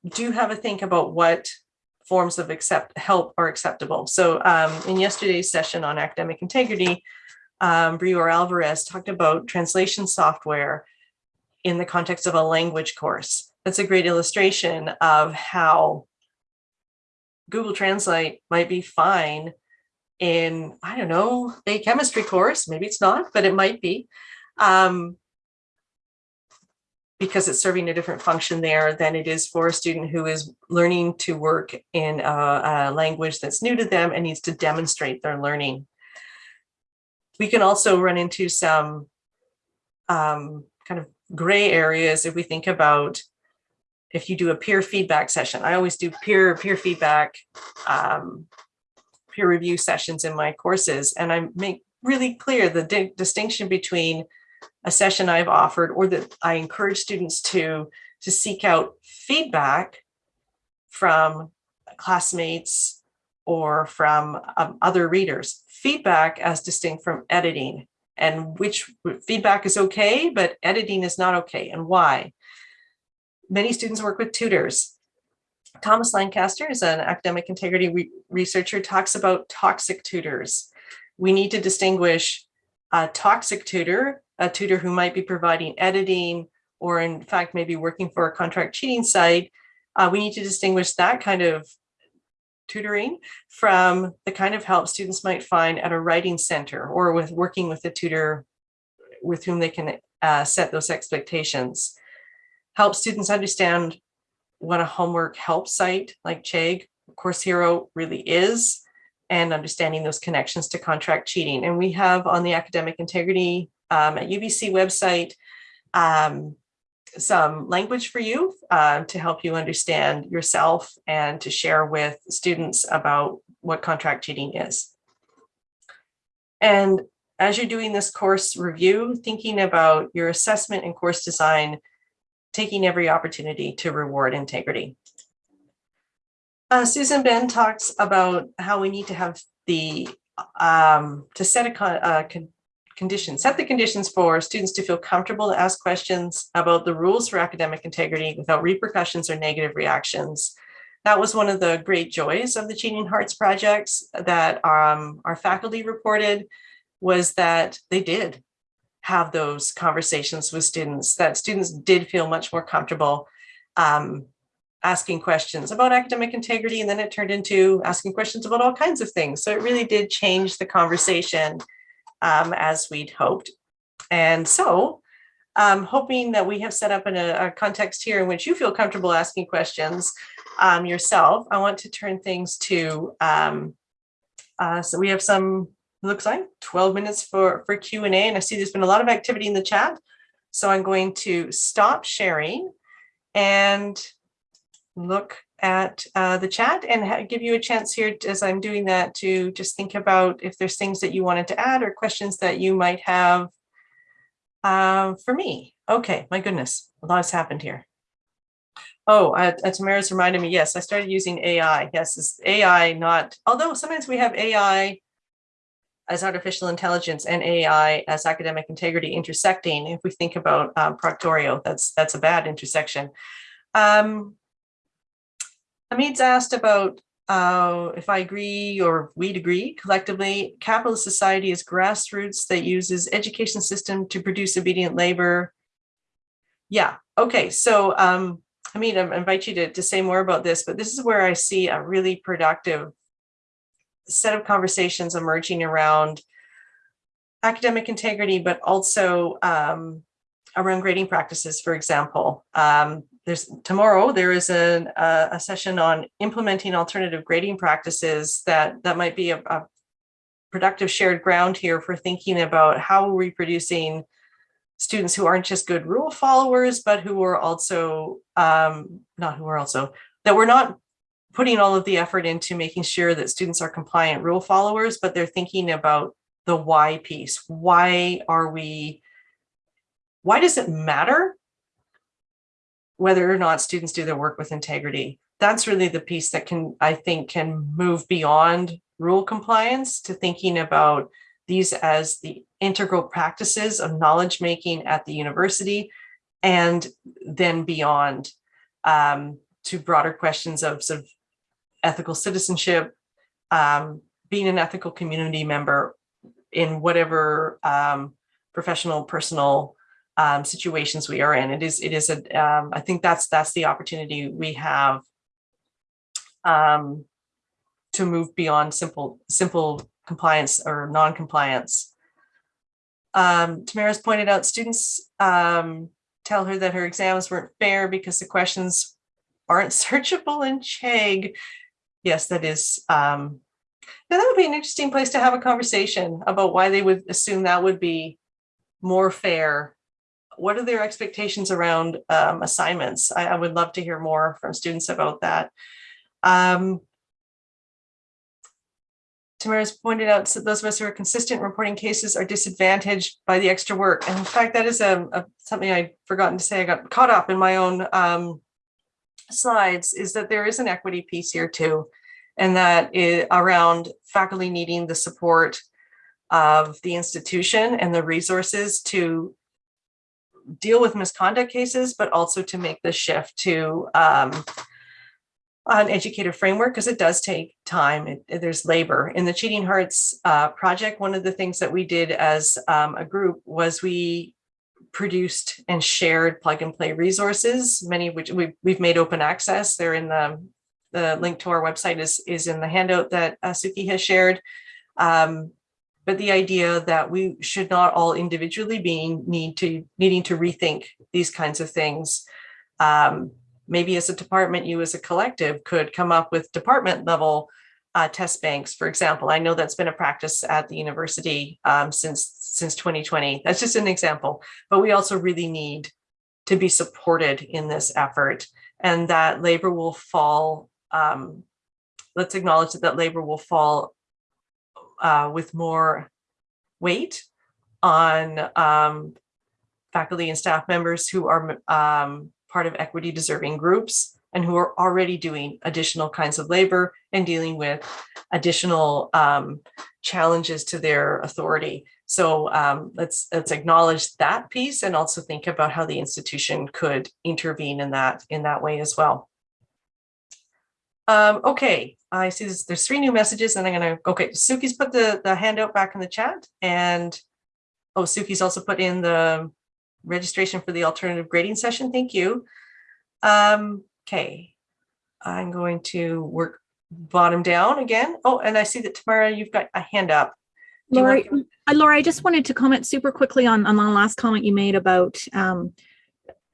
S1: do have a think about what forms of accept help are acceptable. So um, in yesterday's session on academic integrity, um, Alvarez talked about translation software in the context of a language course. That's a great illustration of how Google Translate might be fine in, I don't know, a chemistry course. Maybe it's not, but it might be. Um, because it's serving a different function there than it is for a student who is learning to work in a, a language that's new to them and needs to demonstrate their learning. We can also run into some um, kind of gray areas if we think about if you do a peer feedback session. I always do peer peer feedback, um, peer review sessions in my courses, and I make really clear the di distinction between a session I've offered or that I encourage students to, to seek out feedback from classmates or from um, other readers. Feedback as distinct from editing and which feedback is okay, but editing is not okay and why. Many students work with tutors. Thomas Lancaster is an academic integrity re researcher, talks about toxic tutors. We need to distinguish a toxic tutor a tutor who might be providing editing or in fact maybe working for a contract cheating site, uh, we need to distinguish that kind of tutoring from the kind of help students might find at a writing center or with working with a tutor with whom they can uh, set those expectations. Help students understand what a homework help site like Chegg, Course Hero really is, and understanding those connections to contract cheating. And we have on the academic integrity um, at UBC website um, some language for you uh, to help you understand yourself and to share with students about what contract cheating is. And as you're doing this course review, thinking about your assessment and course design, taking every opportunity to reward integrity. Uh, Susan Ben talks about how we need to have the, um, to set a, con, uh, con conditions, set the conditions for students to feel comfortable to ask questions about the rules for academic integrity without repercussions or negative reactions. That was one of the great joys of the Cheating Hearts projects that um, our faculty reported was that they did have those conversations with students, that students did feel much more comfortable um, asking questions about academic integrity, and then it turned into asking questions about all kinds of things. So it really did change the conversation um, as we'd hoped. And so I'm hoping that we have set up in a, a, context here in which you feel comfortable asking questions um, yourself. I want to turn things to, um, uh, so we have some, looks like 12 minutes for, for Q&A and I see there's been a lot of activity in the chat. So I'm going to stop sharing and look at uh, the chat and give you a chance here as I'm doing that to just think about if there's things that you wanted to add or questions that you might have uh, for me. Okay, my goodness, a lot has happened here. Oh, uh, uh, Tamara's reminded me, yes, I started using AI. Yes, it's AI not, although sometimes we have AI as artificial intelligence and AI as academic integrity intersecting. If we think about um, Proctorio, that's that's a bad intersection. Um, Hamid's asked about uh, if I agree or we'd agree collectively, capitalist society is grassroots that uses education system to produce obedient labor. Yeah, okay, so um, I I invite you to, to say more about this, but this is where I see a really productive set of conversations emerging around academic integrity, but also um, around grading practices, for example. Um, there's tomorrow there is a, a session on implementing alternative grading practices that that might be a, a productive shared ground here for thinking about how we're reproducing students who aren't just good rule followers, but who are also um, not who are also that we're not putting all of the effort into making sure that students are compliant rule followers, but they're thinking about the why piece. Why are we, why does it matter whether or not students do their work with integrity. That's really the piece that can, I think, can move beyond rule compliance to thinking about these as the integral practices of knowledge making at the university and then beyond um, to broader questions of, sort of ethical citizenship, um, being an ethical community member in whatever um, professional, personal um, situations we are in. It is, it is a, um, I think that's, that's the opportunity we have um, to move beyond simple, simple compliance or non-compliance. Um, Tamara's pointed out students tell her that her exams weren't fair because the questions aren't searchable in Chegg. Yes, that is, um, that would be an interesting place to have a conversation about why they would assume that would be more fair what are their expectations around um, assignments? I, I, would love to hear more from students about that. Um, Tamara's pointed out that those of us who are consistent reporting cases are disadvantaged by the extra work. And in fact, that is a, a something I'd forgotten to say. I got caught up in my own um, slides is that there is an equity piece here too. And that is around faculty needing the support of the institution and the resources to deal with misconduct cases, but also to make the shift to um, an educator framework because it does take time. It, there's labor. In the Cheating Hearts uh, project, one of the things that we did as um, a group was we produced and shared plug and play resources, many of which we've, we've made open access. They're in the, the link to our website is, is in the handout that uh, Suki has shared. Um, but the idea that we should not all individually being need to needing to rethink these kinds of things. Um, maybe as a department, you as a collective could come up with department level uh, test banks, for example. I know that's been a practice at the university um, since since 2020. That's just an example, but we also really need to be supported in this effort and that labor will fall. Um, let's acknowledge that, that labor will fall uh, with more weight on um, faculty and staff members who are um, part of equity deserving groups and who are already doing additional kinds of labor and dealing with additional um, challenges to their authority. So um, let's let's acknowledge that piece and also think about how the institution could intervene in that in that way as well. Um, okay, I see this, there's three new messages and I'm gonna, okay, Suki's put the, the handout back in the chat and, oh, Suki's also put in the registration for the alternative grading session. Thank you. Um, okay, I'm going to work bottom down again. Oh, and I see that Tamara, you've got a hand up.
S2: Laurie, to... uh, Laura, I just wanted to comment super quickly on, on the last comment you made about, um,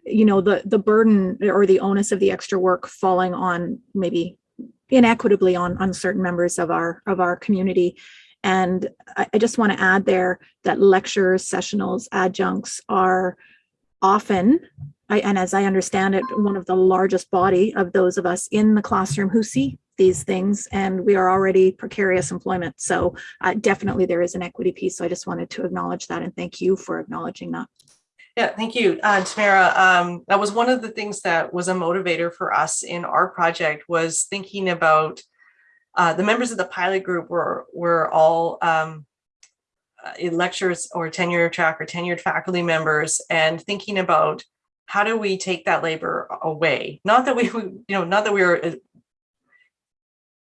S2: you know, the, the burden or the onus of the extra work falling on maybe inequitably on, on certain members of our of our community. And I, I just want to add there that lecturers, sessionals, adjuncts are often I, and as I understand it, one of the largest body of those of us in the classroom who see these things, and we are already precarious employment. So uh, definitely there is an equity piece. So I just wanted to acknowledge that and thank you for acknowledging that.
S1: Yeah, thank you, uh, Tamara. Um, that was one of the things that was a motivator for us in our project was thinking about uh, the members of the pilot group were were all um, uh, lectures or tenure track or tenured faculty members and thinking about how do we take that labor away? Not that we, you know, not that we were uh,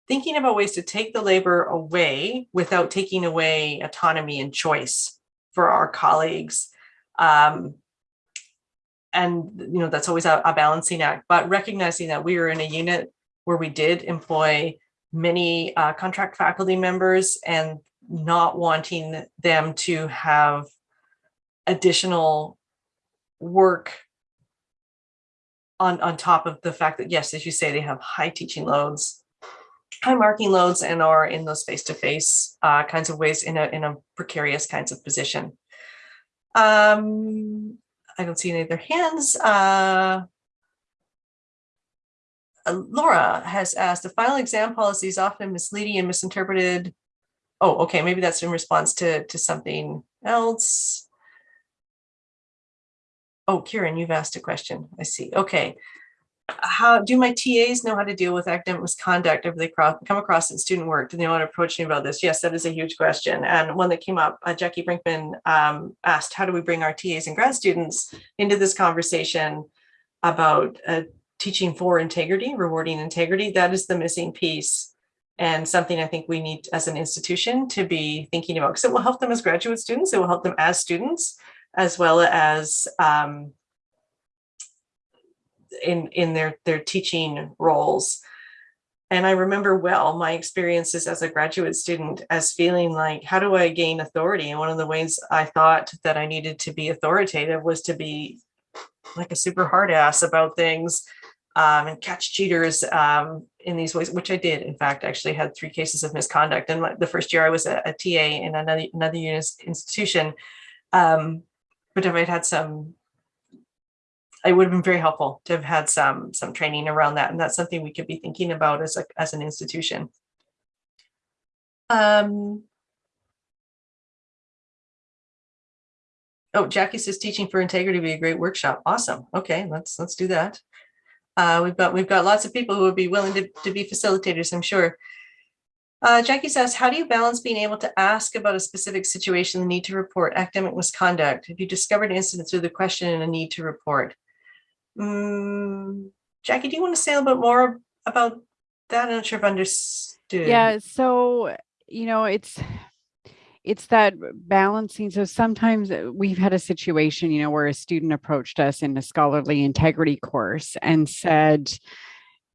S1: thinking about ways to take the labor away without taking away autonomy and choice for our colleagues. Um, and, you know, that's always a, a balancing act, but recognizing that we are in a unit where we did employ many uh, contract faculty members and not wanting them to have additional work on, on top of the fact that, yes, as you say, they have high teaching loads, high marking loads and are in those face-to-face uh, kinds of ways in a, in a precarious kinds of position. Um, I don't see any other hands. Uh, uh, Laura has asked, the final exam policy is often misleading and misinterpreted. Oh, okay, maybe that's in response to, to something else. Oh, Kieran, you've asked a question. I see. Okay. How do my TAs know how to deal with academic misconduct if they come across in student work? Do they want to approach me about this? Yes, that is a huge question. And one that came up, uh, Jackie Brinkman um, asked, how do we bring our TAs and grad students into this conversation about uh, teaching for integrity, rewarding integrity? That is the missing piece and something I think we need as an institution to be thinking about because it will help them as graduate students, it will help them as students, as well as um, in in their their teaching roles. And I remember well my experiences as a graduate student as feeling like, how do I gain authority? And one of the ways I thought that I needed to be authoritative was to be like a super hard ass about things um, and catch cheaters um, in these ways, which I did. In fact, actually had three cases of misconduct. And the first year I was a, a TA in another another institution, um, but if I'd had some it would have been very helpful to have had some some training around that and that's something we could be thinking about as a as an institution. Um oh jackie says teaching for integrity would be a great workshop. Awesome. Okay let's let's do that. Uh we've got we've got lots of people who would be willing to, to be facilitators i'm sure uh, Jackie says, how do you balance being able to ask about a specific situation, the need to report academic misconduct? If you discovered incidents through the question and a need to report? Mm, Jackie, do you want to say a little bit more about that? I'm not sure if I understood.
S3: Yeah, so you know, it's it's that balancing. So sometimes uh, we've had a situation, you know, where a student approached us in a scholarly integrity course and said,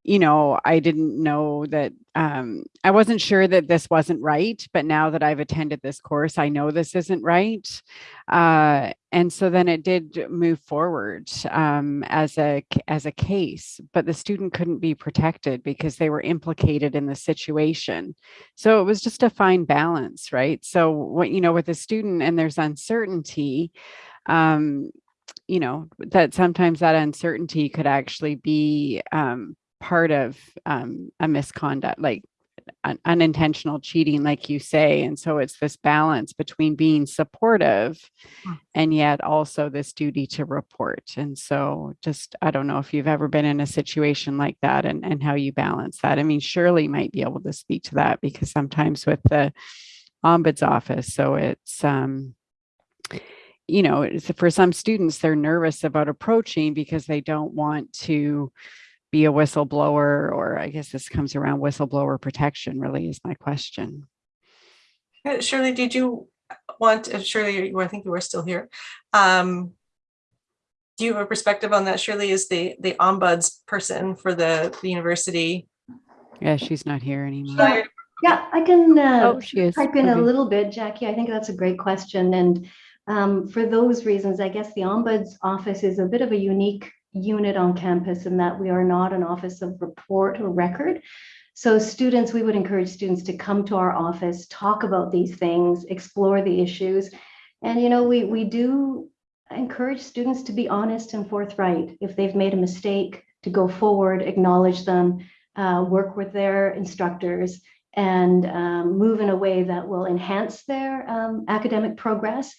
S3: you know, I didn't know that, um, I wasn't sure that this wasn't right, but now that I've attended this course, I know this isn't right. Uh, and so then it did move forward um, as a as a case, but the student couldn't be protected because they were implicated in the situation. So it was just a fine balance, right? So what you know, with a student and there's uncertainty, um, you know, that sometimes that uncertainty could actually be um, part of um, a misconduct, like un unintentional cheating, like you say. And so it's this balance between being supportive
S1: Hmm.
S3: and yet also this duty to report. And so just, I don't know if you've ever been in a situation like that and, and how you balance that. I mean, Shirley might be able to speak to that because sometimes with the ombuds office, so it's, um, you know, for some students, they're nervous about approaching because they don't want to be a whistleblower, or I guess this comes around whistleblower protection really is my question.
S1: Uh, Shirley, did you want, uh, Shirley, you- I think you were still here. Um, do you have a perspective on that? Shirley is the, the ombuds person for the, the university.
S3: Yeah, she's not here anymore.
S4: Yeah, yeah, I can uh,
S3: Oh, she is.
S4: pipe in a little bit, Jackie. I think that's a great question. And um, for those reasons, I guess the Ombuds Office is a bit of a unique unit on campus and that we are not an office of report or record. So students, we would encourage students to come to our office, talk about these things, explore the issues. And, you know, we, we do encourage students to be honest and forthright. If they've made a mistake, to go forward, acknowledge them, uh, work with their instructors, and um, move in a way that will enhance their um, academic progress,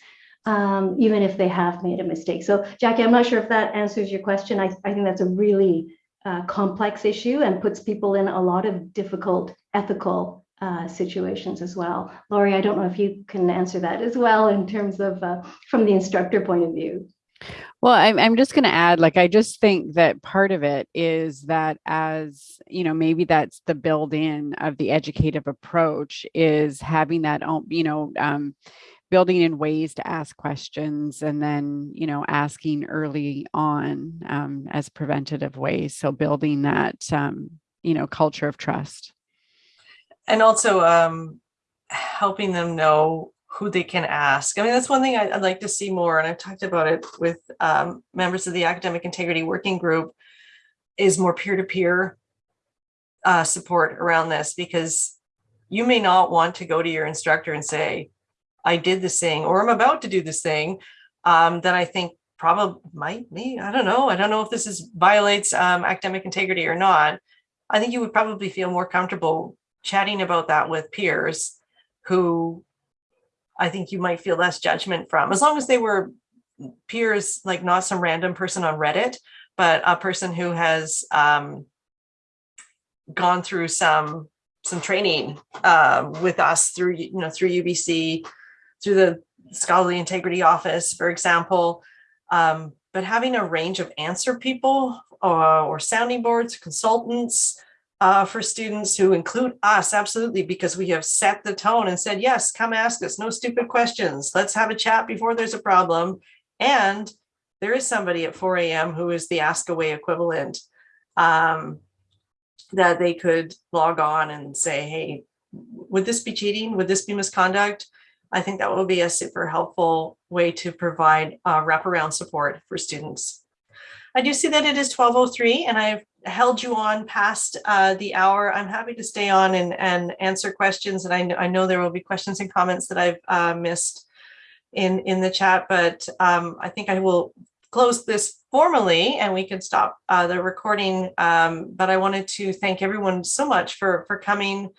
S4: um, even if they have made a mistake. So, Jackie, I'm not sure if that answers your question. I, I think that's a really uh, complex issue and puts people in a lot of difficult ethical uh, situations as well. Laurie, I don't know if you can answer that as well in terms of uh, from the instructor point of view.
S3: Well, I'm, I'm just going to add, like, I just think that part of it is that as, you know, maybe that's the build in of the educative approach is having that, you know, um, building in ways to ask questions and then, you know, asking early on um, as preventative ways. So building that, um, you know, culture of trust.
S1: And also um, helping them know who they can ask. I mean, that's one thing I- I'd like to see more, and I've talked about it with um, members of the Academic Integrity Working Group, is more peer-to-peer uh, support around this, because you may not want to go to your instructor and say, I did this thing, or I'm about to do this thing, um, that I think probably might me, I don't know, I don't know if this is violates um, academic integrity or not. I think you would probably feel more comfortable chatting about that with peers who I think you might feel less judgment from, as long as they were peers, like not some random person on Reddit, but a person who has um, gone through some some training um, with us through you know through UBC, through the Scholarly Integrity Office, for example. Um, but having a range of answer people uh, or sounding boards, consultants, uh, for students who include us, absolutely, because we have set the tone and said, yes, come ask us, no stupid questions. Let's have a chat before there's a problem. And there is somebody at 4 a.m. who is the AskAway equivalent um, that they could log on and say, hey, would this be cheating? Would this be misconduct? I think that will be a super helpful way to provide uh, wraparound support for students. I do see that it is 1203 and I've held you on past uh, the hour. I'm happy to stay on and, and answer questions. And I, kn- I know there will be questions and comments that I've uh, missed in, in the chat, but um, I think I will close this formally and we can stop uh, the recording. Um, but I wanted to thank everyone so much for, for coming